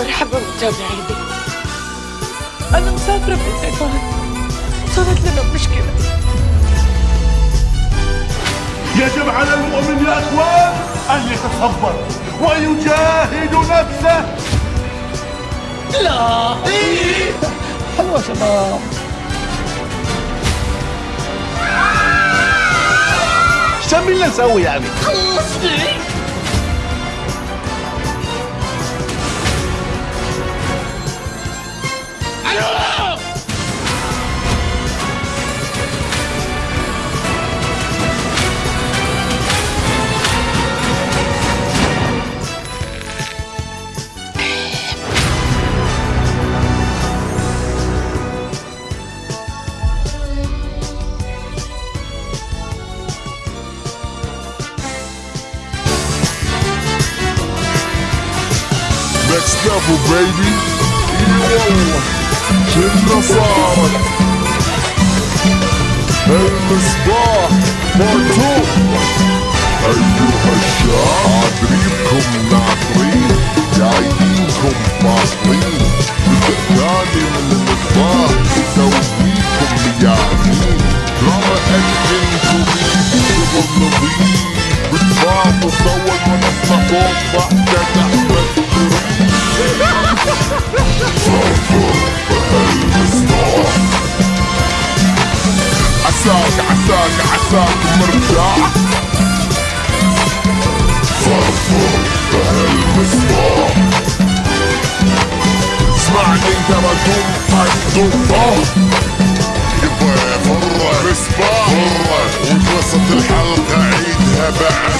مرحبا متابعيني أنا مسافرة بالعمان صارت لنا مشكلة. يجب على المؤمن يا إخوان أن يتصبر ويجاهد نفسه. لا. حلوة شباب. شو بدنا Next level, baby. Yeah. ونصنع صوت بعد احمد عساك عساك عساك مرتاح فرفر بهالمصباح اسمعني ترى دمك دمه يبا مرة مصباح مرة وتوسط الحلقة عيدها بعد.